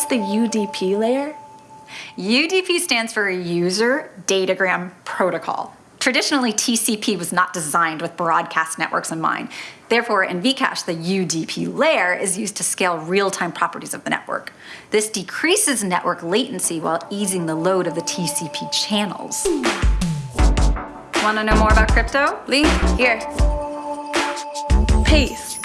the UDP layer? UDP stands for User Datagram Protocol. Traditionally, TCP was not designed with broadcast networks in mind. Therefore, in Vcash, the UDP layer is used to scale real-time properties of the network. This decreases network latency while easing the load of the TCP channels. Want to know more about crypto? Link here. Peace.